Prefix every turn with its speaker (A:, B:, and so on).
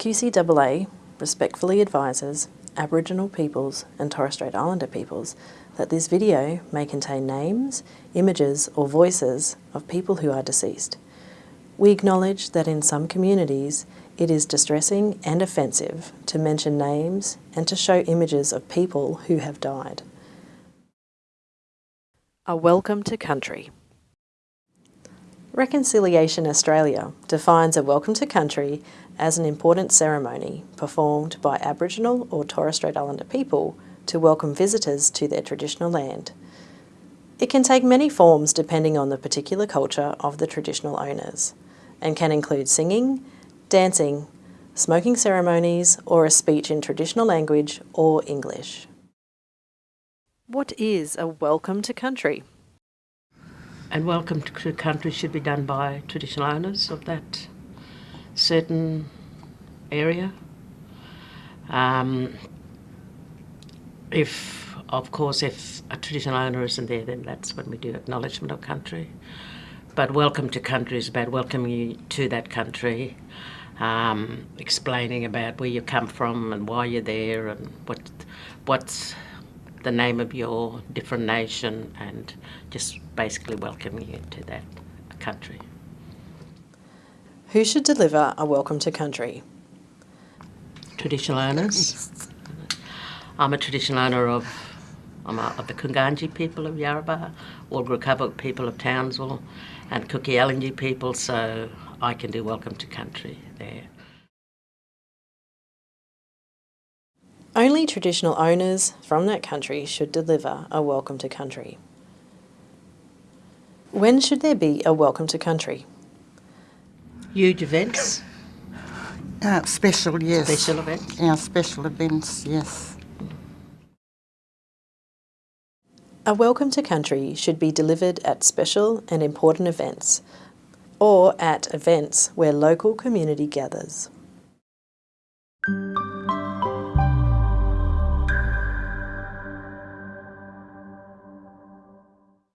A: QCAA respectfully advises Aboriginal peoples and Torres Strait Islander peoples that this video may contain names, images or voices of people who are deceased. We acknowledge that in some communities it is distressing and offensive to mention names and to show images of people who have died. A welcome to country. Reconciliation Australia defines a welcome to country as an important ceremony performed by Aboriginal or Torres Strait Islander people to welcome visitors to their traditional land. It can take many forms depending on the particular culture of the traditional owners and can include singing, dancing, smoking ceremonies or a speech in traditional language or English. What is a welcome to country?
B: And welcome to country should be done by traditional owners of that certain area. Um, if, of course, if a traditional owner isn't there, then that's when we do acknowledgement of country. But welcome to country is about welcoming you to that country, um, explaining about where you come from and why you're there and what what's the name of your different nation and just basically welcoming you to that country.
A: Who should deliver a welcome to country?
B: Traditional owners. I'm a traditional owner of, I'm a, of the Kunganji people of Yarrabah, Walgara people of Townsville, and Kuki people, so I can do welcome to country there.
A: Only traditional owners from that country should deliver a welcome to country. When should there be a welcome to country?
B: Huge events.
C: Uh, special, yes.
B: Special events.
C: Yeah, special events, yes.
A: A welcome to country should be delivered at special and important events or at events where local community gathers.